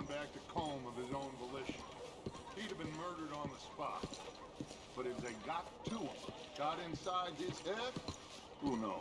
gone back to Colm of his own volition. He'd have been murdered on the spot. But if they got to him, got inside his head, who knows?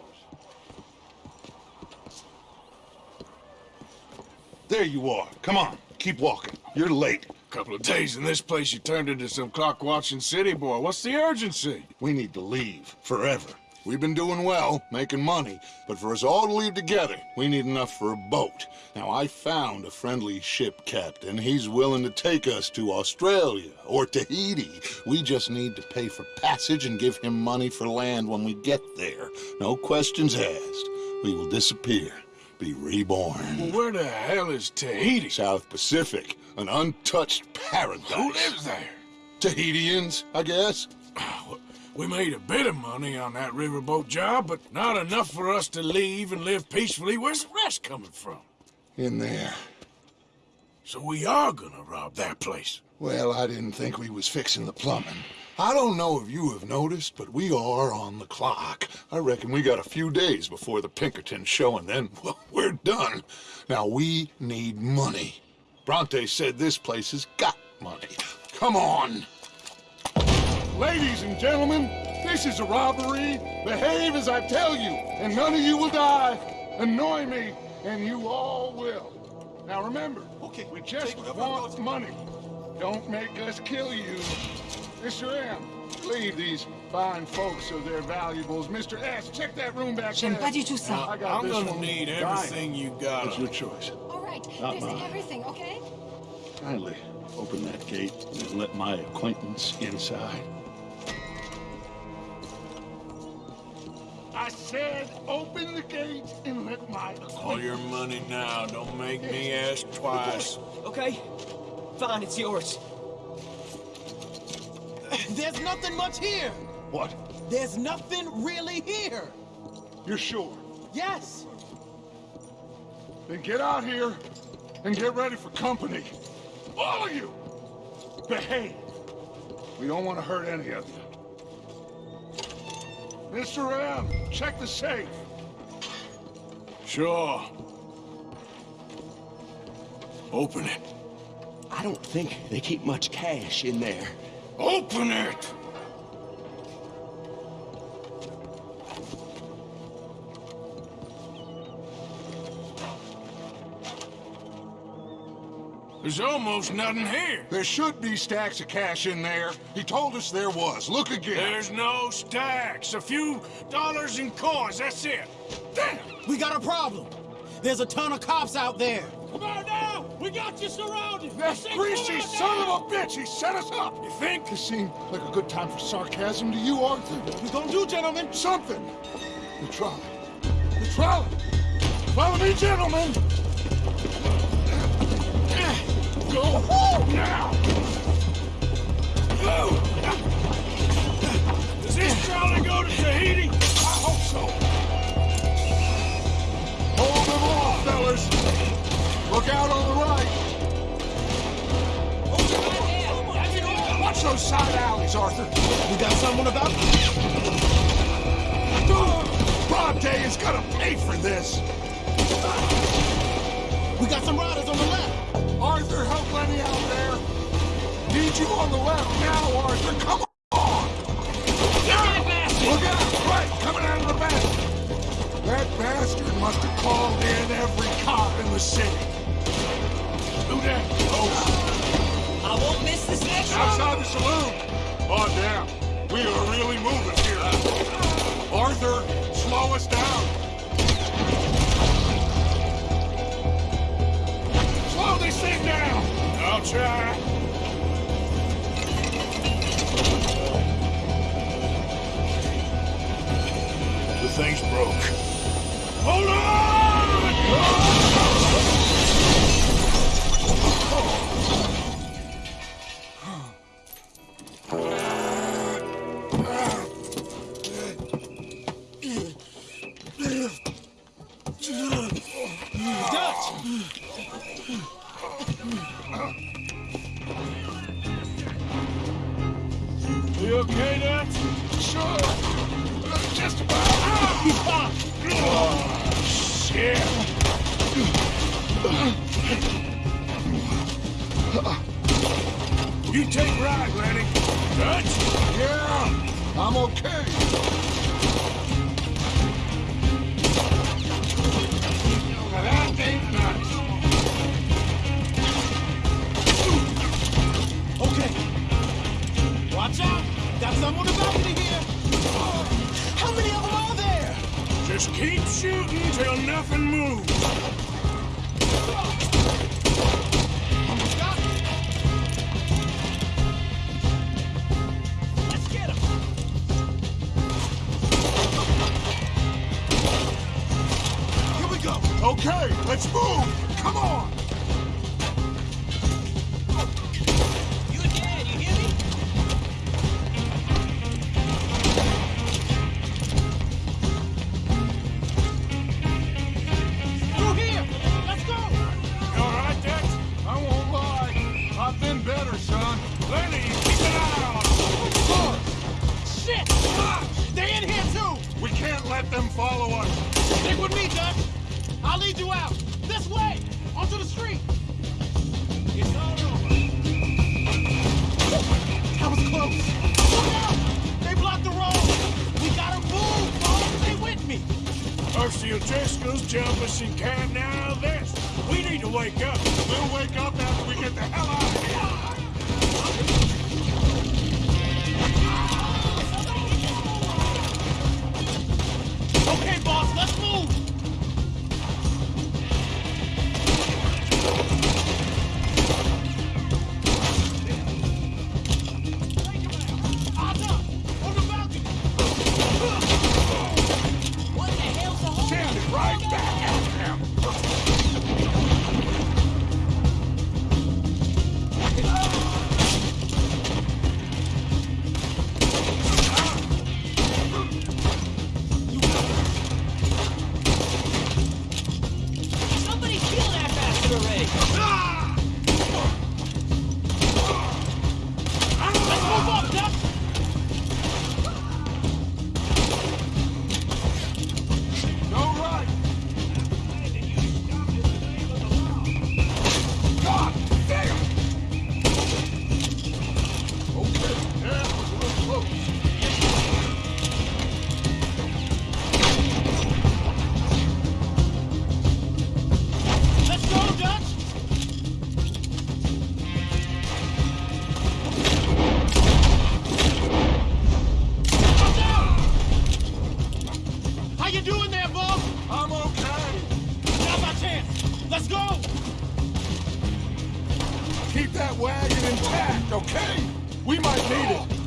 There you are. Come on, keep walking. You're late. A Couple of days in this place, you turned into some clock-watching city boy. What's the urgency? We need to leave, forever. We've been doing well, making money, but for us all to leave together, we need enough for a boat. Now, I found a friendly ship captain. He's willing to take us to Australia or Tahiti. We just need to pay for passage and give him money for land when we get there. No questions asked. We will disappear, be reborn. Where the hell is Tahiti? South Pacific, an untouched paradise. Who lives there? Tahitians, I guess. Ah, We made a bit of money on that riverboat job, but not enough for us to leave and live peacefully. Where's the rest coming from? In there. So we are gonna rob that place. Well, I didn't think we was fixing the plumbing. I don't know if you have noticed, but we are on the clock. I reckon we got a few days before the Pinkerton show, and then, well, we're done. Now, we need money. Bronte said this place has got money. Come on! Ladies and gentlemen, this is a robbery. Behave as I tell you, and none of you will die. Annoy me, and you all will. Now remember, okay, we just want money. Don't make us kill you. Mr. M, leave these fine folks of their valuables. Mr. S, check that room back J'aime there. pas du tout ça. I got I'm this gonna one need everything you got. It's your choice. All right, Not there's mine. everything, okay? Kindly open that gate and let my acquaintance inside. Said open the gate and let my All your money now. Don't make me ask twice. Okay, fine, it's yours. There's nothing much here. What? There's nothing really here. You're sure? Yes. Then get out here and get ready for company. All of you! Behave. We don't want to hurt any of you. Mr. M, check the safe. Sure. Open it. I don't think they keep much cash in there. Open it! There's almost nothing here. There should be stacks of cash in there. He told us there was. Look again. There's no stacks. A few dollars in coins, that's it. Damn! We got a problem. There's a ton of cops out there. Come on now! We got you surrounded! That Say, greasy son now! of a bitch! He set us up! You think? This seemed like a good time for sarcasm to you, Arthur. What we gonna do, gentlemen? Something! The trolley. The trolley! Follow me, gentlemen! Go now! Does this go to Tahiti? I hope so. Hold them off. Look out on the right. Watch those side alleys, Arthur. We got someone about. Bronte is gonna pay for this. We got some riders Need you on the left now, Arthur. Come on. Look out! Right, coming out of the back. That bastard must have called in every cop in the city. Who that? Oh, I won't miss this next one. outside the saloon. Oh, damn. We are really moving here. Arthur, slow us down. Slow this thing down. I'll try. Thing's broke. Hold on! You take right, Lenny. Dutch? Yeah, I'm okay. Okay. Watch out. Got some on the balcony here. Oh, how many of them are there? Just keep shooting till nothing moves. Okay, let's move. Come on. I'll lead you out! This way! Onto the street! It's all over. That was close! Look out! They blocked the road! We gotta move, boss! Stay with me! Jumping and can't now this. We need to wake up. We'll wake up after we get the hell out of here. Bastard Keep that wagon intact, okay? We might need it.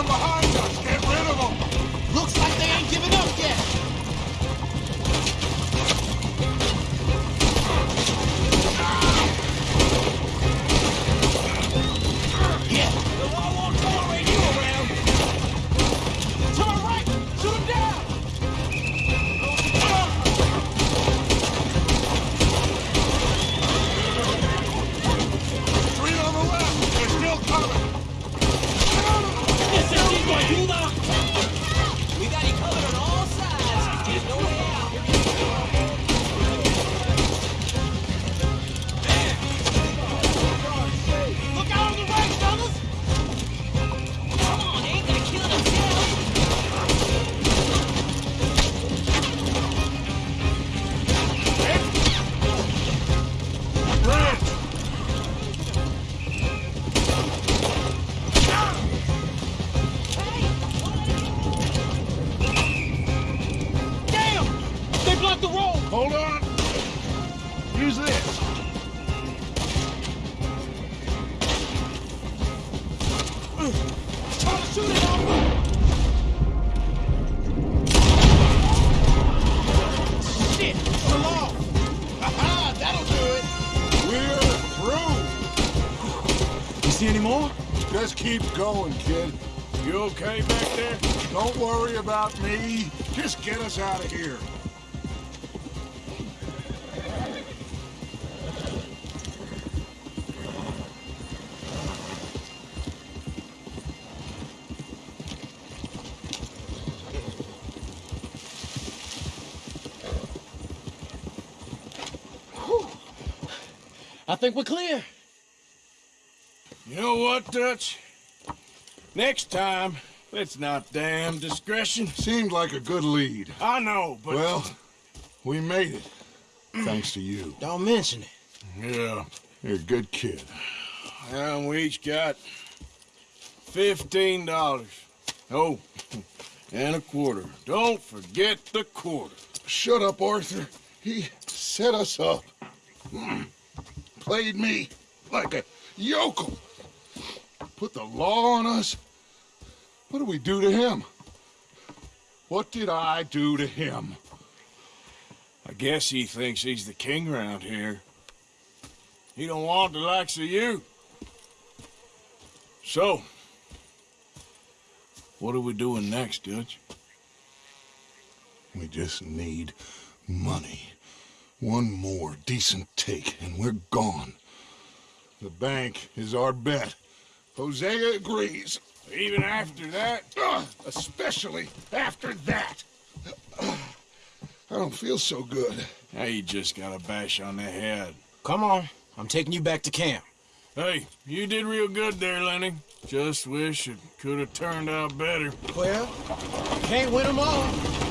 From behind see any more? Just keep going, kid. You okay back there? Don't worry about me. Just get us out of here. I think we're clear. You know what, Dutch? Next time, let's not damn discretion. Seemed like a good lead. I know, but... Well, we made it. Thanks to you. Don't mention it. Yeah. You're a good kid. And we each got fifteen dollars. Oh, and a quarter. Don't forget the quarter. Shut up, Arthur. He set us up. Hmm. Played me like a yokel. Put the law on us. What did we do to him? What did I do to him? I guess he thinks he's the king around here. He don't want the likes of you. So, what are we doing next, Dutch? We just need money. One more decent take, and we're gone. The bank is our bet. Hosea agrees. Even after that? Ugh, especially after that. Ugh, I don't feel so good. Now you just got a bash on the head. Come on. I'm taking you back to camp. Hey, you did real good there, Lenny. Just wish it could have turned out better. Well, can't win them all.